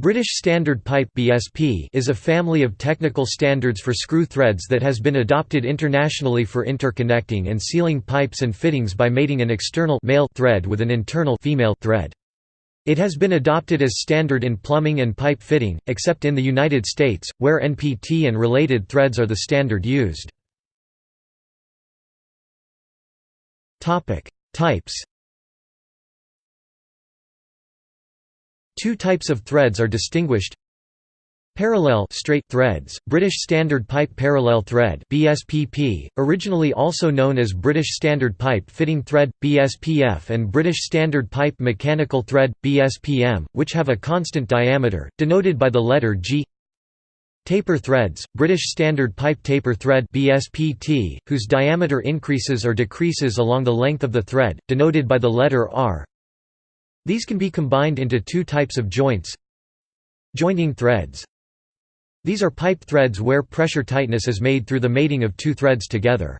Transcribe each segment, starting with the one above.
British Standard Pipe (BSP) is a family of technical standards for screw threads that has been adopted internationally for interconnecting and sealing pipes and fittings by mating an external male thread with an internal female thread. It has been adopted as standard in plumbing and pipe fitting, except in the United States, where NPT and related threads are the standard used. Topic: Types Two types of threads are distinguished. Parallel straight threads, British Standard Pipe Parallel Thread BSPP, originally also known as British Standard Pipe Fitting Thread, BSPF and British Standard Pipe Mechanical Thread, BSPM, which have a constant diameter, denoted by the letter G. Taper threads, British Standard Pipe Taper Thread BSPT, whose diameter increases or decreases along the length of the thread, denoted by the letter R these can be combined into two types of joints Jointing threads These are pipe threads where pressure tightness is made through the mating of two threads together.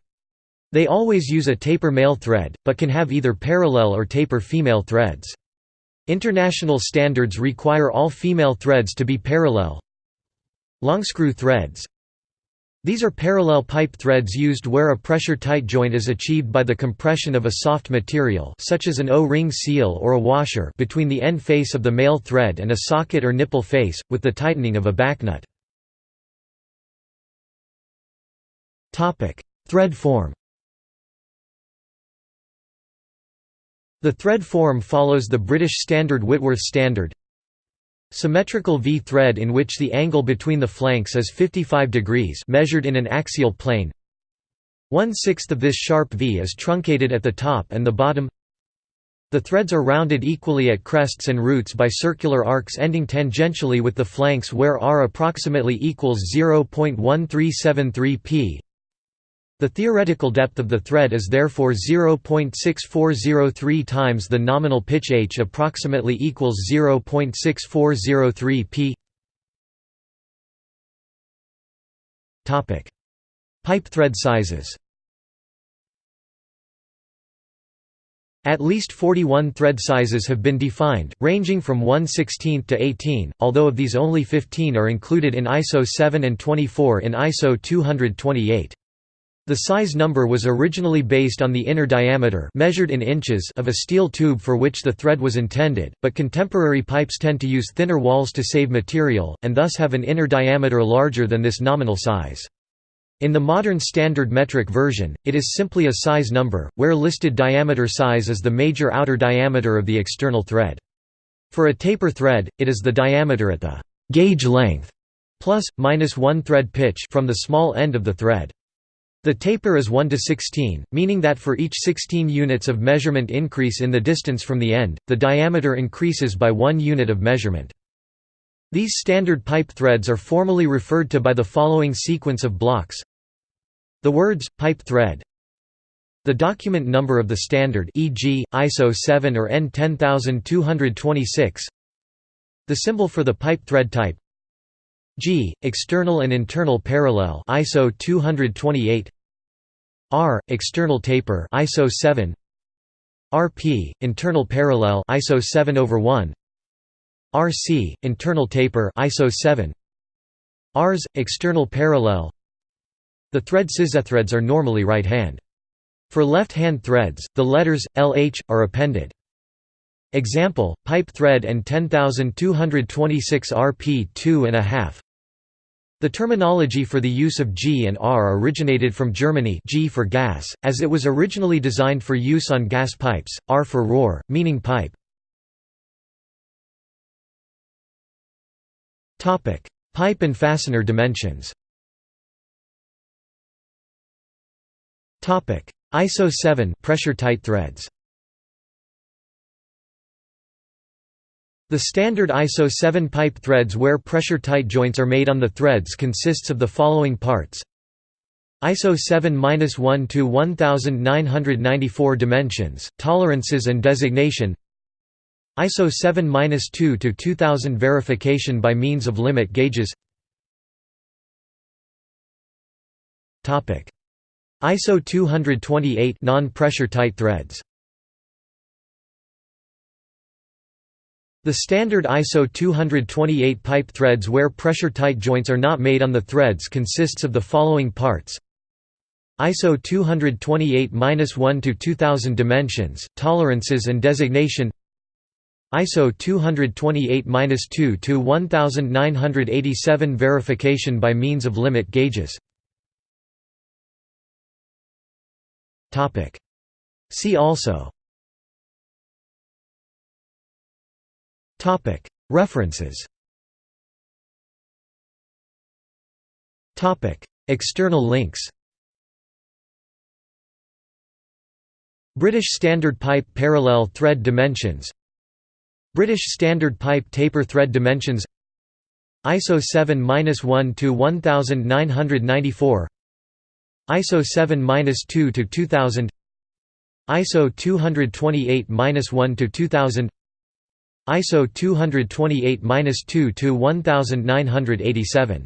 They always use a taper male thread, but can have either parallel or taper female threads. International standards require all female threads to be parallel. Longscrew threads these are parallel pipe threads used where a pressure-tight joint is achieved by the compression of a soft material such as an O-ring seal or a washer between the end face of the male thread and a socket or nipple face, with the tightening of a backnut. thread form The thread form follows the British Standard Whitworth standard Symmetrical V-thread in which the angle between the flanks is 55 degrees measured in an axial plane. One-sixth of this sharp V is truncated at the top and the bottom. The threads are rounded equally at crests and roots by circular arcs ending tangentially with the flanks where r approximately equals 0.1373 p. The theoretical depth of the thread is therefore 0.6403 times the nominal pitch h approximately equals 0.6403 p. Topic: Pipe thread sizes. At least 41 thread sizes have been defined, ranging from 1 16 to 18, although of these only 15 are included in ISO 7 and 24 in ISO 228. The size number was originally based on the inner diameter measured in inches of a steel tube for which the thread was intended, but contemporary pipes tend to use thinner walls to save material, and thus have an inner diameter larger than this nominal size. In the modern standard metric version, it is simply a size number, where listed diameter size is the major outer diameter of the external thread. For a taper thread, it is the diameter at the gauge length plus, minus 1 thread pitch from the small end of the thread. The taper is 1 to 16, meaning that for each 16 units of measurement increase in the distance from the end, the diameter increases by 1 unit of measurement. These standard pipe threads are formally referred to by the following sequence of blocks. The words, pipe thread. The document number of the standard e.g., ISO 7 or EN 10226 The symbol for the pipe thread type. G external and internal parallel ISO 228 R external taper ISO 7 RP internal parallel ISO 7 over 1 RC internal taper ISO 7 RS external parallel. The thread scissethreads are normally right hand. For left-hand threads, the letters LH are appended. Example: pipe thread EN 10226 rp 2 and a half the terminology for the use of G and R originated from Germany G for gas, as it was originally designed for use on gas pipes, R for Rohr, meaning pipe. Pipe and fastener dimensions ISO 7 pressure tight threads The standard ISO 7 pipe threads where pressure-tight joints are made on the threads consists of the following parts. ISO 7-1 to 1994 dimensions, tolerances and designation. ISO 7-2 to 2000 verification by means of limit gauges. ISO 228 non-pressure tight threads The standard ISO 228 pipe threads where pressure-tight joints are not made on the threads consists of the following parts. ISO 228-1 to 2000 dimensions, tolerances and designation. ISO 228-2 to 1987 verification by means of limit gauges. See also References. External links. British Standard Pipe Parallel Thread Dimensions. British Standard Pipe Taper Thread Dimensions. ISO 7-1 to 1994 ISO 7-2 to 2000 ISO 228-1 to 2000 ISO 228-2 to 1987